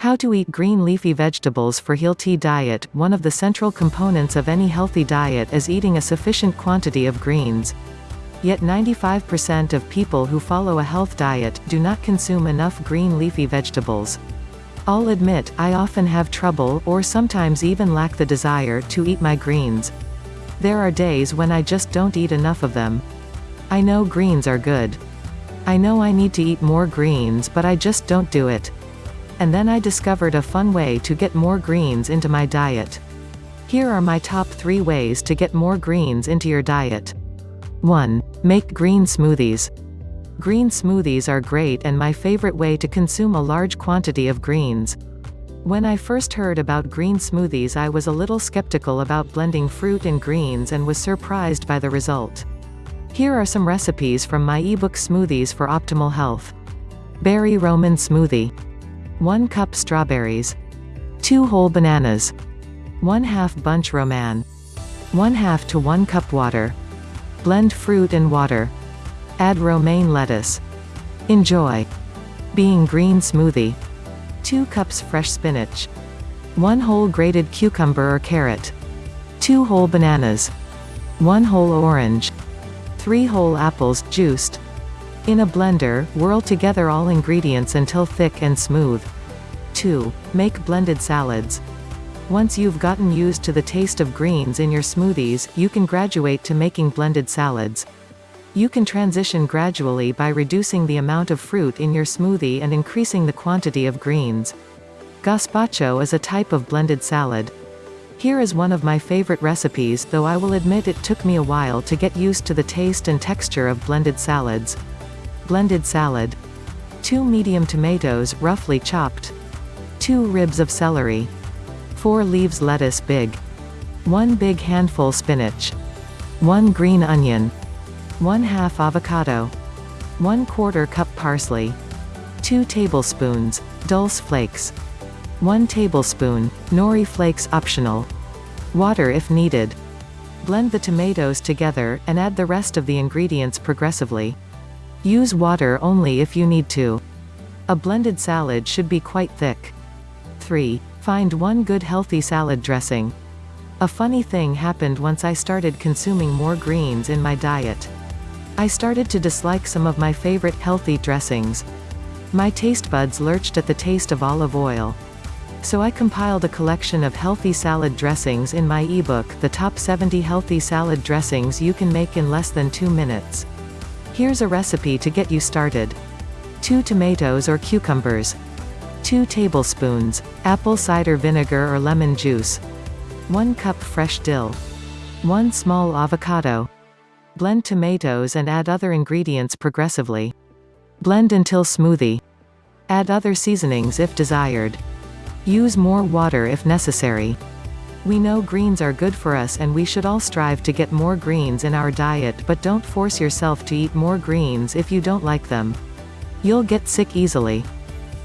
How to eat green leafy vegetables for healthy diet One of the central components of any healthy diet is eating a sufficient quantity of greens. Yet 95% of people who follow a health diet, do not consume enough green leafy vegetables. I'll admit, I often have trouble, or sometimes even lack the desire, to eat my greens. There are days when I just don't eat enough of them. I know greens are good. I know I need to eat more greens but I just don't do it. And then I discovered a fun way to get more greens into my diet. Here are my top 3 ways to get more greens into your diet. 1. Make green smoothies. Green smoothies are great and my favorite way to consume a large quantity of greens. When I first heard about green smoothies I was a little skeptical about blending fruit and greens and was surprised by the result. Here are some recipes from my ebook Smoothies for Optimal Health. Berry Romaine Smoothie. 1 cup strawberries. 2 whole bananas. 1 half bunch romaine, 1 half to 1 cup water. Blend fruit and water. Add romaine lettuce. Enjoy. Being green smoothie. 2 cups fresh spinach. 1 whole grated cucumber or carrot. 2 whole bananas. 1 whole orange. 3 whole apples, juiced. In a blender, whirl together all ingredients until thick and smooth. 2. Make blended salads. Once you've gotten used to the taste of greens in your smoothies, you can graduate to making blended salads. You can transition gradually by reducing the amount of fruit in your smoothie and increasing the quantity of greens. Gazpacho is a type of blended salad. Here is one of my favorite recipes though I will admit it took me a while to get used to the taste and texture of blended salads. Blended salad. 2 medium tomatoes, roughly chopped. 2 ribs of celery. 4 leaves lettuce big. 1 big handful spinach. 1 green onion. 1 half avocado. 1 quarter cup parsley. 2 tablespoons, dulse flakes. 1 tablespoon, nori flakes optional. Water if needed. Blend the tomatoes together, and add the rest of the ingredients progressively. Use water only if you need to. A blended salad should be quite thick. 3. Find one good healthy salad dressing. A funny thing happened once I started consuming more greens in my diet. I started to dislike some of my favorite healthy dressings. My taste buds lurched at the taste of olive oil. So I compiled a collection of healthy salad dressings in my ebook, The Top 70 Healthy Salad Dressings You Can Make in Less Than 2 Minutes. Here's a recipe to get you started. 2 tomatoes or cucumbers. 2 tablespoons, apple cider vinegar or lemon juice. 1 cup fresh dill. 1 small avocado. Blend tomatoes and add other ingredients progressively. Blend until smoothie. Add other seasonings if desired. Use more water if necessary. We know greens are good for us and we should all strive to get more greens in our diet but don't force yourself to eat more greens if you don't like them. You'll get sick easily.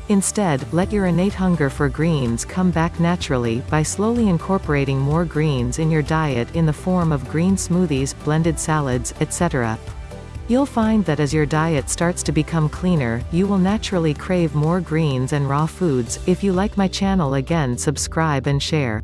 Instead, let your innate hunger for greens come back naturally, by slowly incorporating more greens in your diet in the form of green smoothies, blended salads, etc. You'll find that as your diet starts to become cleaner, you will naturally crave more greens and raw foods. If you like my channel again subscribe and share.